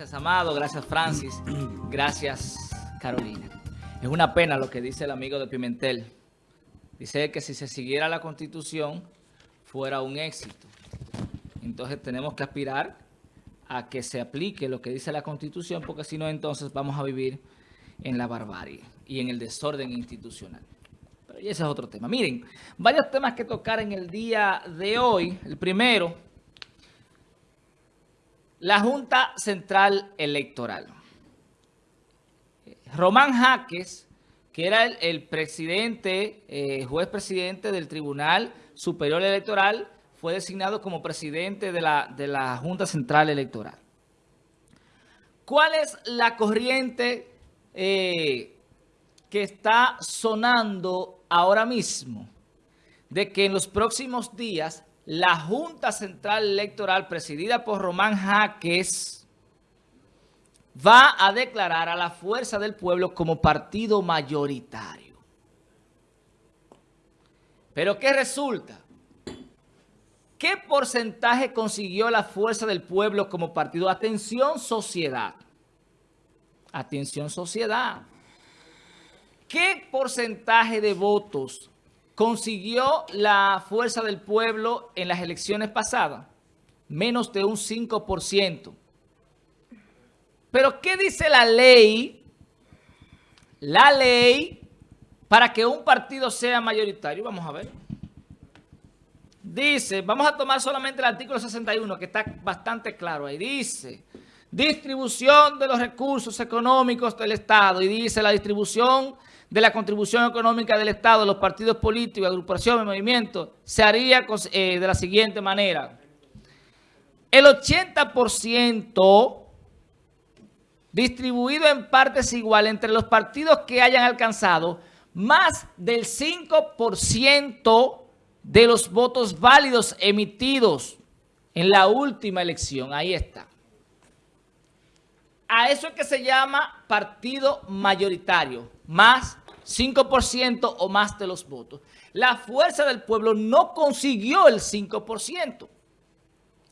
Gracias, Amado. Gracias, Francis. Gracias, Carolina. Es una pena lo que dice el amigo de Pimentel. Dice que si se siguiera la Constitución fuera un éxito. Entonces tenemos que aspirar a que se aplique lo que dice la Constitución, porque si no, entonces vamos a vivir en la barbarie y en el desorden institucional. Pero ese es otro tema. Miren, varios temas que tocar en el día de hoy. El primero, la Junta Central Electoral. Román Jaques, que era el, presidente, eh, juez presidente del Tribunal Superior Electoral, fue designado como presidente de la, de la Junta Central Electoral. ¿Cuál es la corriente eh, que está sonando ahora mismo? De que en los próximos días la Junta Central Electoral presidida por Román Jaques va a declarar a la Fuerza del Pueblo como partido mayoritario. ¿Pero qué resulta? ¿Qué porcentaje consiguió la Fuerza del Pueblo como partido? Atención, sociedad. Atención, sociedad. ¿Qué porcentaje de votos consiguió la Fuerza del Pueblo en las elecciones pasadas? Menos de un 5%. Pero ¿qué dice la ley? La ley para que un partido sea mayoritario. Vamos a ver. Dice, vamos a tomar solamente el artículo 61, que está bastante claro ahí. Dice, distribución de los recursos económicos del Estado. Y dice, la distribución de la contribución económica del Estado, los partidos políticos, agrupaciones, movimientos, se haría eh, de la siguiente manera. El 80% distribuido en partes iguales entre los partidos que hayan alcanzado más del 5% de los votos válidos emitidos en la última elección. Ahí está. A eso es que se llama partido mayoritario, más 5% o más de los votos. La Fuerza del Pueblo no consiguió el 5%.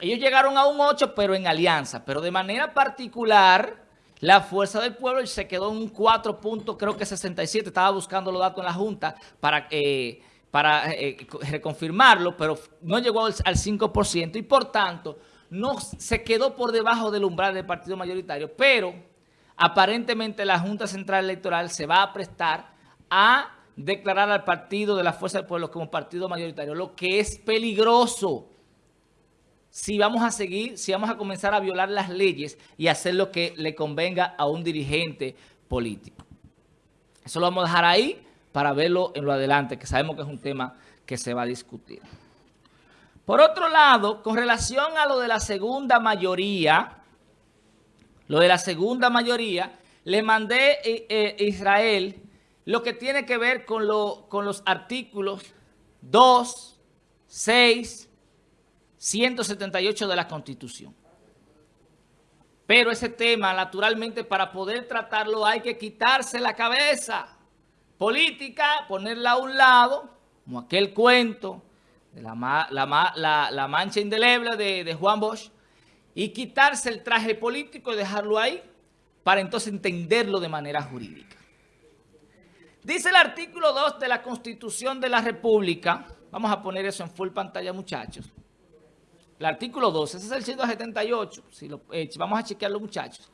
Ellos llegaron a un 8%, pero en alianza. Pero de manera particular, la Fuerza del Pueblo se quedó en un 4 creo que 67. Estaba buscando los datos en la Junta para... Eh, para eh, reconfirmarlo, pero no llegó al, 5% y por tanto no se quedó por debajo del umbral del partido mayoritario, pero aparentemente la Junta Central Electoral se va a prestar a declarar al partido de la Fuerza del Pueblo como partido mayoritario, lo que es peligroso si vamos a seguir, si vamos a comenzar a violar las leyes y hacer lo que le convenga a un dirigente político. Eso lo vamos a dejar ahí para verlo en lo adelante, que sabemos que es un tema que se va a discutir. Por otro lado, con relación a lo de la segunda mayoría, lo de la segunda mayoría, le mandé a eh, eh, Israel lo que tiene que ver con, lo, con los artículos 2, 6, 178 de la Constitución. Pero ese tema, naturalmente, para poder tratarlo hay que quitarse la cabeza política, ponerla a un lado, como aquel cuento de la, mancha indeleble de, Juan Bosch, y quitarse el traje político y dejarlo ahí para entonces entenderlo de manera jurídica. Dice el artículo 2 de la Constitución de la República, vamos a poner eso en full pantalla muchachos, el artículo 2, ese es el 178, si lo, eh, vamos a chequearlo muchachos,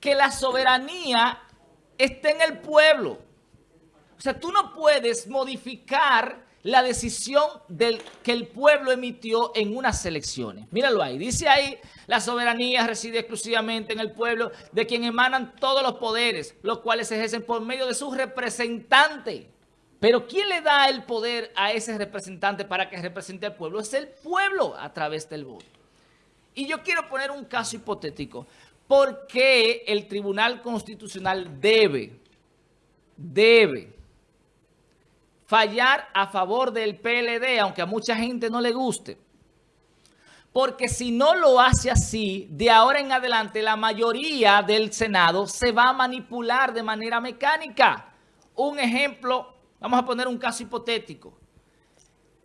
que la soberanía está en el pueblo. O sea, tú no puedes modificar la decisión del, que el pueblo emitió en unas elecciones. Míralo ahí. Dice ahí, la soberanía reside exclusivamente en el pueblo, de quien emanan todos los poderes, los cuales se ejercen por medio de su representante. Pero ¿quién le da el poder a ese representante para que represente al pueblo? Es el pueblo a través del voto. Y yo quiero poner un caso hipotético. ¿Por qué el Tribunal Constitucional debe, debe fallar a favor del PLD, aunque a mucha gente no le guste. Porque si no lo hace así, de ahora en adelante la mayoría del Senado se va a manipular de manera mecánica. Un ejemplo, vamos a poner un caso hipotético.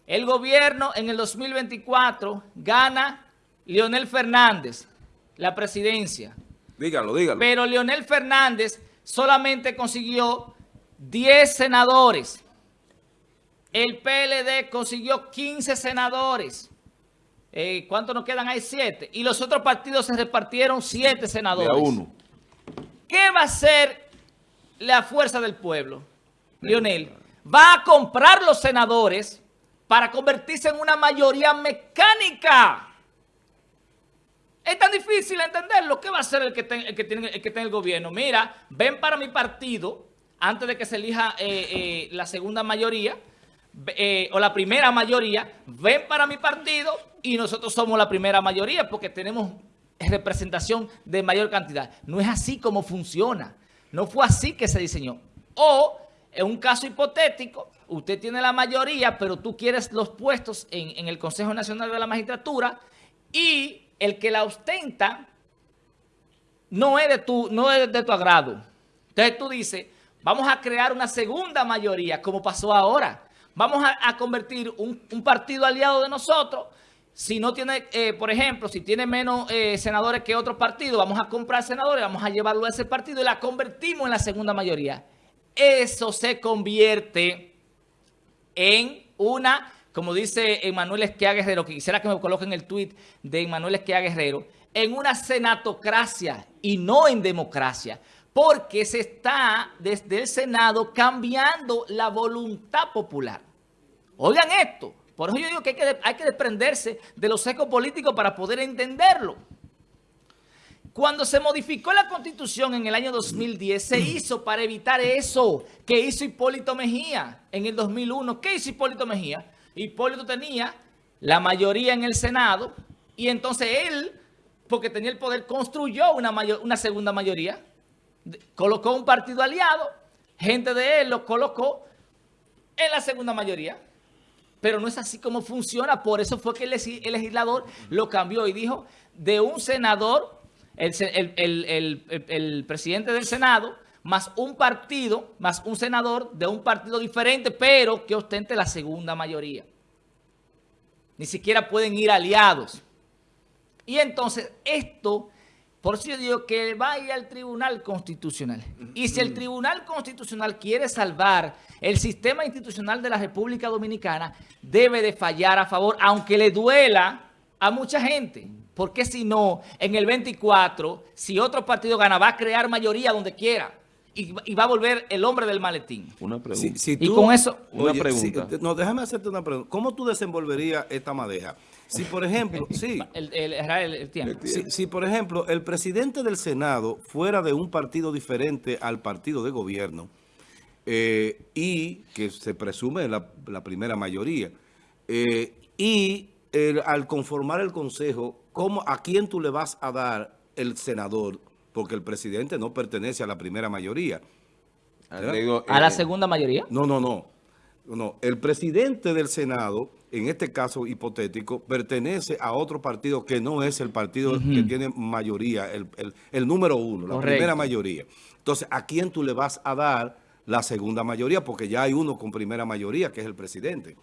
El gobierno en el 2024 gana Leonel Fernández la presidencia. Dígalo, dígalo. Pero Leonel Fernández solamente consiguió 10 senadores. El PLD consiguió 15 senadores. Eh, ¿Cuántos nos quedan? Hay 7. Y los otros partidos se repartieron 7 senadores. De a uno. ¿Qué va a hacer la fuerza del pueblo? Leonel, va a comprar los senadores para convertirse en una mayoría mecánica. Es tan difícil entenderlo. ¿Qué va a hacer el que, el que, tiene, el que el gobierno? Mira, ven para mi partido antes de que se elija eh, eh, la segunda mayoría eh, o la primera mayoría, ven para mi partido y nosotros somos la primera mayoría porque tenemos representación de mayor cantidad. No es así como funciona. No fue así que se diseñó. O, en un caso hipotético, usted tiene la mayoría, pero tú quieres los puestos en, el Consejo Nacional de la Magistratura y el que la ostenta no es de tu, no es de tu agrado. Entonces tú dices, vamos a crear una segunda mayoría, como pasó ahora. Vamos a, convertir un, partido aliado de nosotros. Si no tiene, eh, por ejemplo, si tiene menos eh, senadores que otro partido, vamos a comprar senadores, vamos a llevarlo a ese partido y la convertimos en la segunda mayoría. Eso se convierte en una como dice Emanuel Esquia Guerrero, que quisiera que me coloquen el tuit de Emanuel Esquia Guerrero, en una senatocracia y no en democracia, porque se está desde el Senado cambiando la voluntad popular. Oigan esto, por eso yo digo que hay que, hay que desprenderse de los ecos políticos para poder entenderlo. Cuando se modificó la Constitución en el año 2010, se hizo para evitar eso que hizo Hipólito Mejía en el 2001. ¿Qué hizo Hipólito Mejía? Hipólito tenía la mayoría en el Senado y entonces él, porque tenía el poder, construyó una, una segunda mayoría, colocó un partido aliado, gente de él lo colocó en la segunda mayoría. Pero no es así como funciona, por eso fue que el, legislador lo cambió y dijo, de un senador, el presidente del Senado, más un partido, más un senador de un partido diferente, pero que ostente la segunda mayoría. Ni siquiera pueden ir aliados. Y entonces esto, por eso yo digo que va a ir al Tribunal Constitucional. Y si el Tribunal Constitucional quiere salvar el sistema institucional de la República Dominicana, debe de fallar a favor, aunque le duela a mucha gente. Porque si no, en el 24, si otro partido gana, va a crear mayoría donde quiera y, va a volver el hombre del maletín. Una pregunta. y con eso... Una pregunta. no, déjame hacerte una pregunta. ¿Cómo tú desenvolverías esta madeja? Si, por ejemplo, sí. El, el, tiempo. Si, por ejemplo, el presidente del Senado fuera de un partido diferente al partido de gobierno eh, y que se presume la, la primera mayoría, eh, y al conformar el consejo, ¿cómo, ¿a quién tú le vas a dar el senador porque el presidente no pertenece a la primera mayoría. ¿A la eh, segunda mayoría? No, no, no. No, el presidente del Senado, en este caso hipotético, pertenece a otro partido que no es el partido que tiene mayoría, el, número uno, la primera mayoría. Entonces, ¿a quién tú le vas a dar la segunda mayoría? Porque ya hay uno con primera mayoría, que es el presidente.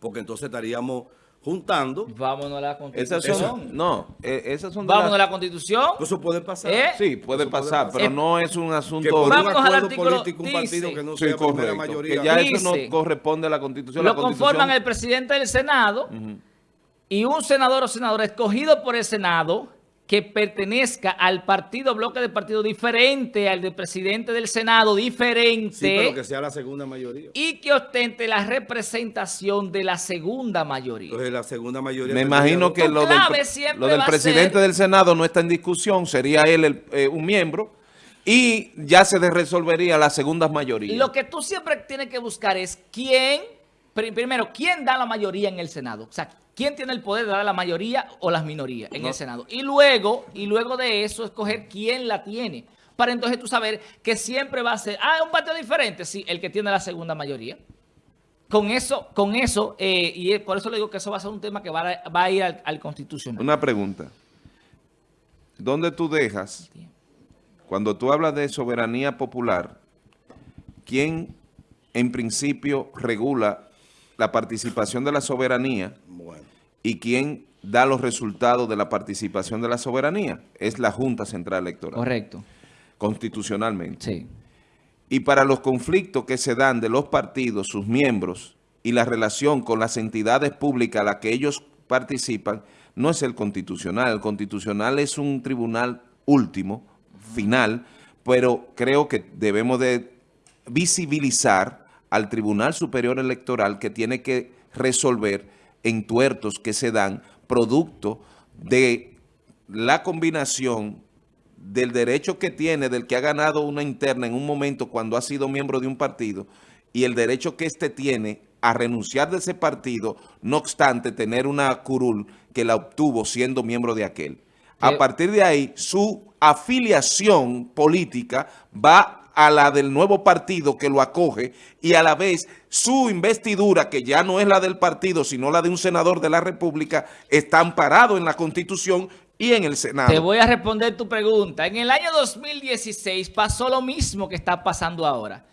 Porque entonces estaríamos juntando. Vámonos a la Constitución. Esas son, no, eh, esas son Vámonos a la Constitución. Eso puede pasar. ¿Eh? Sí, puede pasar, pero no es un asunto... Que por Vamos un acuerdo político, un partido que no sea sí, correcto, mayoría. Que ya eso no corresponde a la Constitución. Lo conforman el presidente del Senado y un senador o senadora escogido por el Senado que pertenezca al partido, bloque de partido diferente, al del presidente del Senado diferente. Sí, pero que sea la segunda mayoría. Y que ostente la representación de la segunda mayoría. Entonces la segunda mayoría... Me imagino que lo del, lo del presidente del Senado no está en discusión, sería él eh, un miembro y ya se resolvería la segunda mayoría. Lo que tú siempre tienes que buscar es quién, primero, quién da la mayoría en el Senado. O sea, ¿Quién tiene el poder de dar la mayoría o las minorías en el Senado? Y luego, y luego de eso, escoger quién la tiene. Para entonces tú saber que siempre va a ser, ah, un partido diferente, sí, el que tiene la segunda mayoría. Con eso, con eso, eh, y por eso le digo que eso va a ser un tema que va a, ir al, al, Constitucional. Una pregunta. ¿Dónde tú dejas, cuando tú hablas de soberanía popular, quién en principio regula la participación de la soberanía y quién da los resultados de la participación de la soberanía. Es la Junta Central Electoral. Correcto. Constitucionalmente. Sí. Y para los conflictos que se dan de los partidos, sus miembros, y la relación con las entidades públicas a las que ellos participan, no es el constitucional. El constitucional es un tribunal último, final, pero creo que debemos de visibilizar al Tribunal Superior Electoral que tiene que resolver entuertos que se dan producto de la combinación del derecho que tiene, del que ha ganado una interna en un momento cuando ha sido miembro de un partido, y el derecho que éste tiene a renunciar de ese partido, no obstante tener una curul que la obtuvo siendo miembro de aquel. A partir de ahí, su afiliación política va a la del nuevo partido que lo acoge y a la vez su investidura, que ya no es la del partido, sino la de un senador de la República, está amparado en la Constitución y en el Senado. Te voy a responder tu pregunta. En el año 2016 pasó lo mismo que está pasando ahora.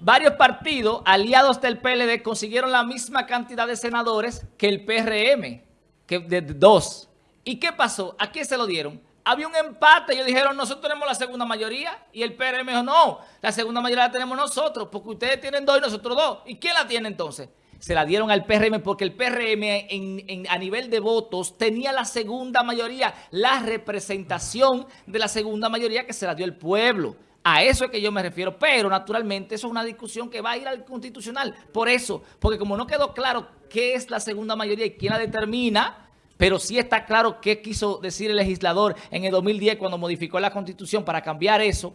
Varios partidos aliados del PLD consiguieron la misma cantidad de senadores que el PRM, que de dos. ¿Y qué pasó? ¿A quién se lo dieron? Había un empate, ellos dijeron, nosotros tenemos la segunda mayoría, y el PRM dijo, no, la segunda mayoría la tenemos nosotros, porque ustedes tienen dos y nosotros dos. ¿Y quién la tiene entonces? Se la dieron al PRM porque el PRM a nivel de votos tenía la segunda mayoría, la representación de la segunda mayoría que se la dio el pueblo. A eso es que yo me refiero, pero naturalmente eso es una discusión que va a ir al constitucional. Por eso, porque como no quedó claro qué es la segunda mayoría y quién la determina, pero sí está claro qué quiso decir el legislador en el 2010 cuando modificó la Constitución para cambiar eso,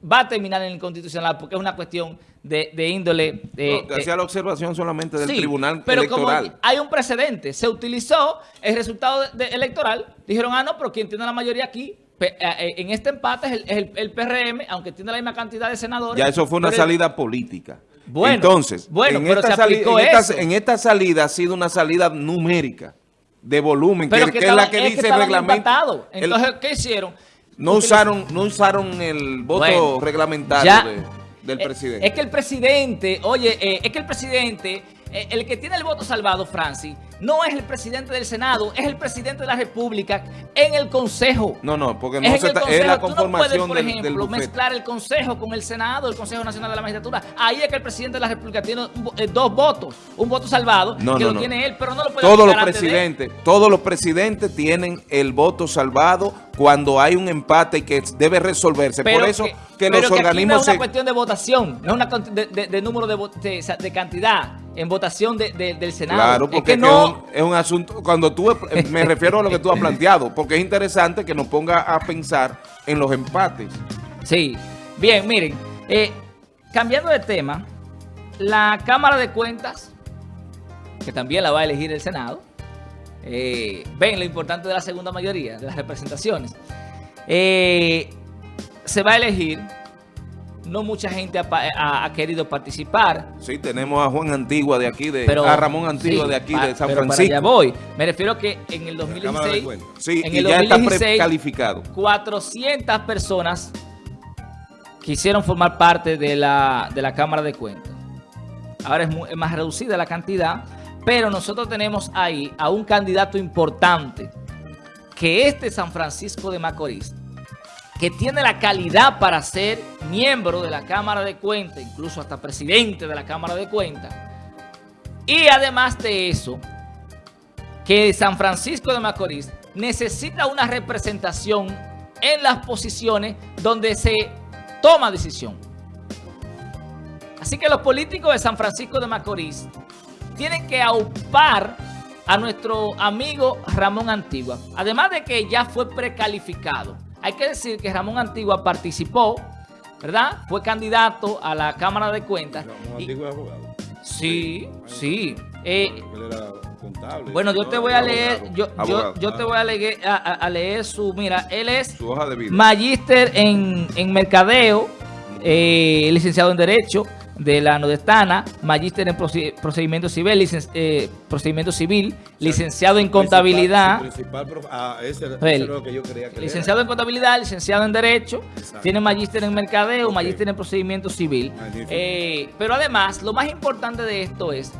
va a terminar en el Constitucional porque es una cuestión de, índole... Eh, hacía la observación solamente del Tribunal pero Electoral. Como hay un precedente, se utilizó el resultado electoral, dijeron, ah, no, pero quien tiene la mayoría aquí eh, eh, en este empate es el, PRM, aunque tiene la misma cantidad de senadores. Ya eso fue una salida política. Bueno, Entonces, bueno, en, esta en, esta, salida ha sido una salida numérica, de volumen, que, es la que, dice el reglamento. Entonces, ¿qué hicieron? No usaron, no usaron el voto reglamentario del eh, presidente. Es que el presidente, oye, es que el presidente eh, el que tiene el voto salvado, Francis, no es el presidente del Senado, es el presidente de la República en el Consejo. No, no, porque no es, se es la conformación Tú no puedes, por ejemplo, mezclar el Consejo con el Senado, el Consejo Nacional de la Magistratura. Ahí es que el presidente de la República tiene eh, dos votos, un voto salvado, que lo tiene él, pero no lo puede Todos los presidentes, todos los presidentes tienen el voto salvado cuando hay un empate que debe resolverse. por eso que, los organismos... no es una cuestión de votación, no es una de, de, número de, de cantidad en votación del Senado. Claro, porque es, no... es, un, asunto, cuando tú, eh, me refiero a lo que tú has planteado, porque es interesante que nos ponga a pensar en los empates. Sí, bien, miren, eh, cambiando de tema, la Cámara de Cuentas, que también la va a elegir el Senado, eh, ven lo importante de la segunda mayoría, de las representaciones, se va a elegir no mucha gente ha, querido participar. Sí, tenemos a Juan Antigua de aquí, de, a Ramón Antigua de aquí, de San Francisco. Para voy. Me refiero que en el 2016, sí, en el ya 2016, está calificado. 400 personas quisieron formar parte de la, de la Cámara de Cuentas. Ahora es, más reducida la cantidad, pero nosotros tenemos ahí a un candidato importante, que este San Francisco de Macorís que tiene la calidad para ser miembro de la Cámara de Cuentas, incluso hasta presidente de la Cámara de Cuentas. Y además de eso, que San Francisco de Macorís necesita una representación en las posiciones donde se toma decisión. Así que los políticos de San Francisco de Macorís tienen que aupar a nuestro amigo Ramón Antigua. Además de que ya fue precalificado hay que decir que Ramón Antigua participó, ¿verdad? Fue candidato a la Cámara de Cuentas. Ramón Antigua es abogado. Sí, sí. Eh, bueno, yo te voy a leer, yo, yo, te voy a leer, a, leer su, mira, él es su hoja de vida. magíster en, en mercadeo, eh, licenciado en Derecho, de la Nodestana, magíster en procedimiento civil, eh, procedimiento civil, licenciado en contabilidad. licenciado en contabilidad, licenciado en Derecho, tiene magíster en mercadeo, magíster en procedimiento civil. Eh, pero además, lo más importante de esto es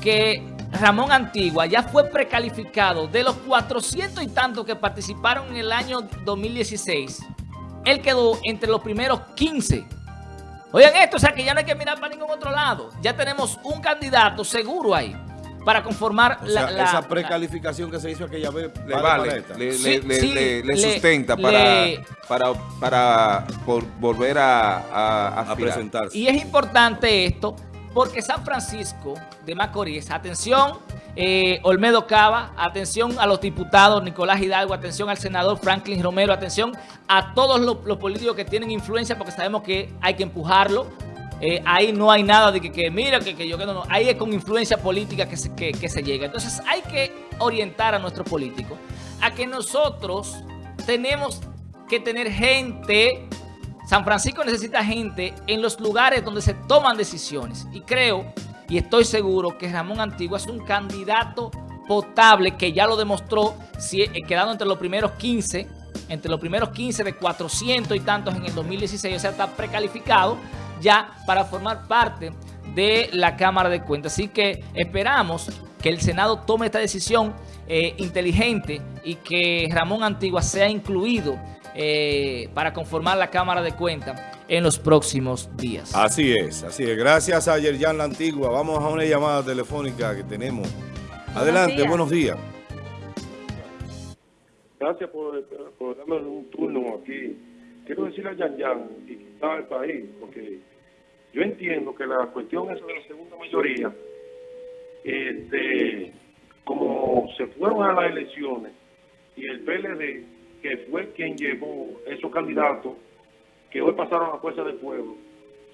que Ramón Antigua ya fue precalificado de los 400 y tantos que participaron en el año 2016. Él quedó entre los primeros 15. Oigan esto, o sea que ya no hay que mirar para ningún otro lado. Ya tenemos un candidato seguro ahí para conformar la, Esa precalificación que se hizo aquella vez le vale, le, sustenta para, para, para volver a, a presentarse. Y es importante esto porque San Francisco de Macorís, atención, eh, Olmedo Cava, atención a los diputados Nicolás Hidalgo, atención al senador Franklin Romero, atención a todos los, políticos que tienen influencia porque sabemos que hay que empujarlo. Eh, ahí no hay nada de que, mira, que, yo que no, no, ahí es con influencia política que se, que, que se llega. Entonces hay que orientar a nuestros políticos a que nosotros tenemos que tener gente San Francisco necesita gente en los lugares donde se toman decisiones. Y creo, y estoy seguro, que Ramón Antigua es un candidato potable que ya lo demostró eh, quedando entre los primeros 15, entre los primeros 15 de 400 y tantos en el 2016. O sea, está precalificado ya para formar parte de la Cámara de Cuentas. Así que esperamos que el Senado tome esta decisión eh, inteligente y que Ramón Antigua sea incluido eh, para conformar la Cámara de Cuentas en los próximos días. Así es, así es. Gracias a Yerjan La Antigua. Vamos a una llamada telefónica que tenemos. Adelante, buenos días. Gracias por, darme un turno aquí. Quiero decirle a Yan Yan y quitar el país, porque yo entiendo que la cuestión es de la segunda mayoría, este, como se fueron a las elecciones y el PLD que fue quien llevó esos candidatos que hoy pasaron a la Fuerza del Pueblo,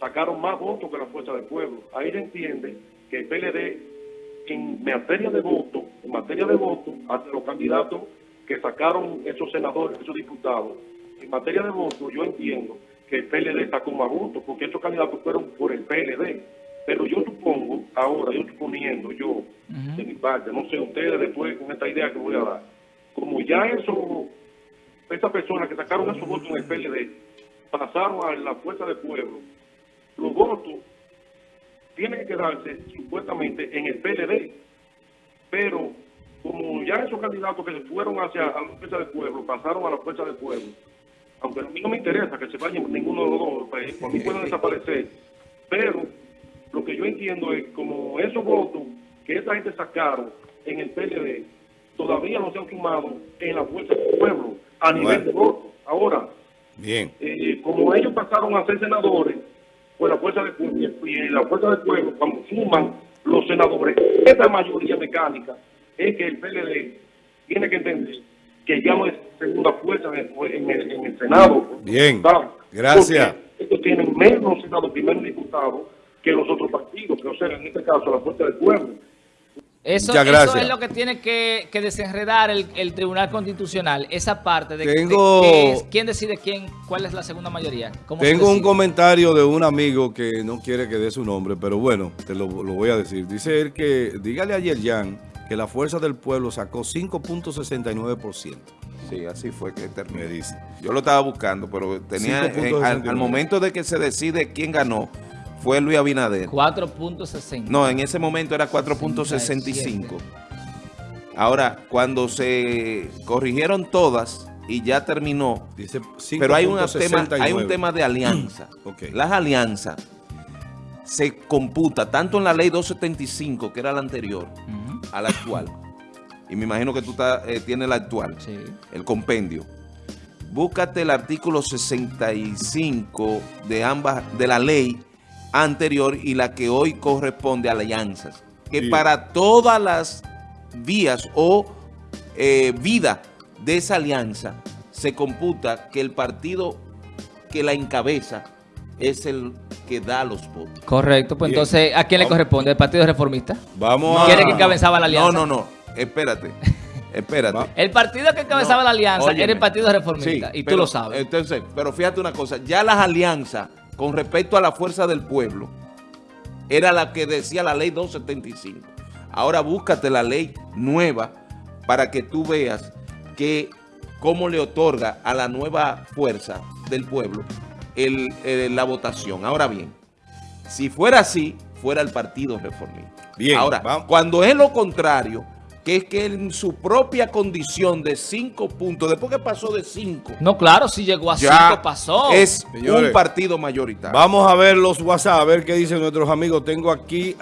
sacaron más votos que la Fuerza del Pueblo. Ahí se entiende que el PLD, en materia de voto, en materia de voto, hacia los candidatos que sacaron esos senadores, esos diputados, en materia de voto, yo entiendo que el PLD sacó más votos, porque esos candidatos fueron por el PLD. Pero yo supongo, ahora, yo suponiendo, yo, de mi parte, no sé, ustedes después con esta idea que voy a dar, como ya eso estas personas que sacaron esos votos en el PLD pasaron a la fuerza del pueblo, los votos tienen que quedarse supuestamente en el PLD, pero como ya esos candidatos que se fueron hacia la fuerza del pueblo pasaron a la fuerza del pueblo, aunque a mí no me interesa que se vayan ninguno de los dos, pues, a mí pueden desaparecer, pero lo que yo entiendo es como esos votos que esa gente sacaron en el PLD todavía no se han sumado en la fuerza del pueblo a nivel de voto. Ahora, Bien. Eh, como ellos pasaron a ser senadores, pues la fuerza del pueblo, y la fuerza del pueblo, cuando suman los senadores, esta mayoría mecánica es que el PLD tiene que entender que ya no es segunda fuerza en el, Senado. Bien, gracias. Ellos tienen menos senadores, primeros diputados que los otros partidos, que o sea, en este caso la fuerza del pueblo. Eso, es lo que tiene que, desenredar el, Tribunal Constitucional, esa parte de, Tengo, quién decide quién, cuál es la segunda mayoría. Tengo un comentario de un amigo que no quiere que dé su nombre, pero bueno, te lo, voy a decir. Dice él que, dígale a Yerjan que la Fuerza del Pueblo sacó 5.69%. Sí, así fue que terminó. Me dice. Yo lo estaba buscando, pero tenía al momento de que se decide quién ganó, fue Luis Abinader. 4.60. No, en ese momento era 4.65. Ahora, cuando se corrigieron todas y ya terminó, Dice pero hay, tema, hay un tema de alianza. Las alianzas se computa tanto en la ley 275, que era la anterior, a la actual. Y me imagino que tú eh, tienes la actual, el compendio. Búscate el artículo 65 de ambas, de la ley anterior y la que hoy corresponde a alianzas. Que para todas las vías o eh, vida de esa alianza se computa que el partido que la encabeza es el que da los votos. Correcto, pues entonces, ¿a quién le corresponde? ¿El Partido Reformista? Vamos ¿Quiere que encabezaba la alianza? No, no, no, espérate. Espérate. el partido que encabezaba la alianza era el Partido Reformista, y tú lo sabes. Entonces, pero fíjate una cosa, ya las alianzas con respecto a la fuerza del pueblo era la que decía la ley 275. Ahora búscate la ley nueva para que tú veas que cómo le otorga a la nueva fuerza del pueblo la votación. Ahora bien, si fuera así, fuera el Partido Reformista. Bien, Ahora, vamos. cuando es lo contrario, que es que en su propia condición de cinco puntos, después que pasó de cinco, No, claro, si llegó a ya cinco pasó. es Señores, un partido mayoritario. Vamos a ver los WhatsApp, a ver qué dicen nuestros amigos. Tengo aquí